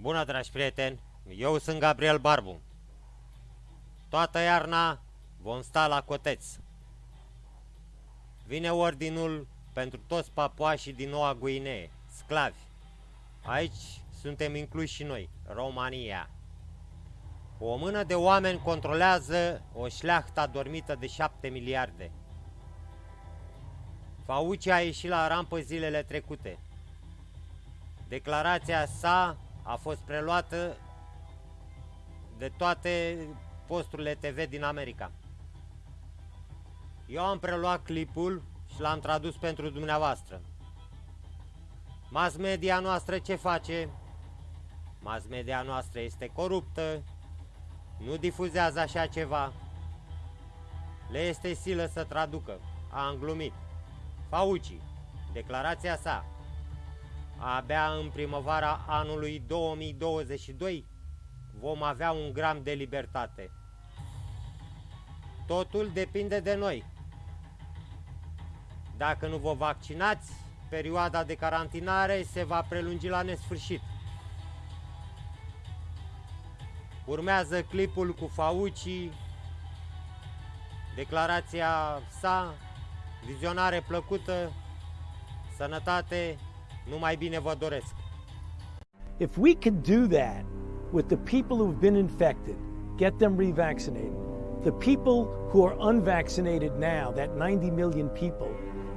Bună, dragi prieteni! Eu sunt Gabriel Barbu. Toată iarna vom sta la coteț. Vine ordinul pentru toți papuașii din Noua Guinee, sclavi. Aici suntem incluși și noi, România. O mână de oameni controlează o șleachtă adormită de șapte miliarde. Fauci a ieșit la rampă zilele trecute. Declarația sa a fost preluată de toate posturile TV din America. Eu am preluat clipul și l-am tradus pentru dumneavoastră. Mass media noastră ce face? Mass media noastră este coruptă, nu difuzează așa ceva. Le este silă să traducă. A glumit. Fauci, declarația sa. Abia în primăvara anului 2022 vom avea un gram de libertate. Totul depinde de noi. Dacă nu vă vaccinați, perioada de carantinare se va prelungi la nesfârșit. Urmează clipul cu Fauci, declarația sa, vizionare plăcută, sănătate, numai bine vă doresc. If we can do that with the people who've been infected, get them revaccinated, the people who are unvaccinated now, that 90 million people,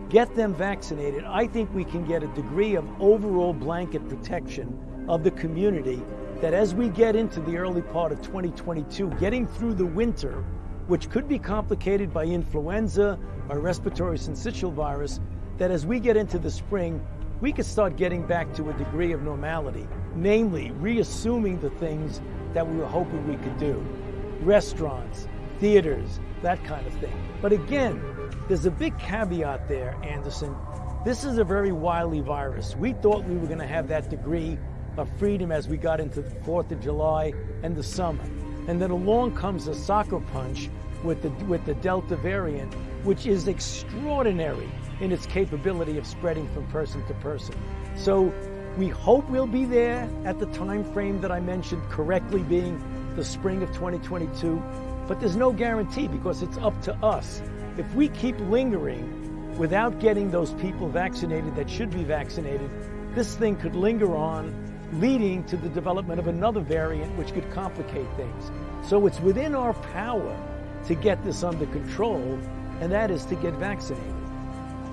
get them vaccinated, I think we can get a degree of overall blanket protection of the community that as we get into the early part of 2022, getting through the winter, which could be complicated by influenza, by respiratory syncytial virus, that as we get into the spring, we could start getting back to a degree of normality, namely reassuming the things that we were hoping we could do. Restaurants, theaters, that kind of thing. But again, there's a big caveat there, Anderson. This is a very wily virus. We thought we were going to have that degree of freedom as we got into the 4th of July and the summer. And then along comes a soccer punch with the, with the Delta variant, which is extraordinary in its capability of spreading from person to person. So we hope we'll be there at the time frame that I mentioned correctly being the spring of 2022, but there's no guarantee because it's up to us. If we keep lingering without getting those people vaccinated that should be vaccinated, this thing could linger on leading to the development of another variant which could complicate things. So it's within our power to get this under control, and that is to get vaccinated.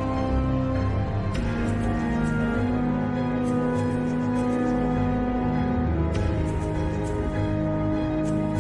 Thank you.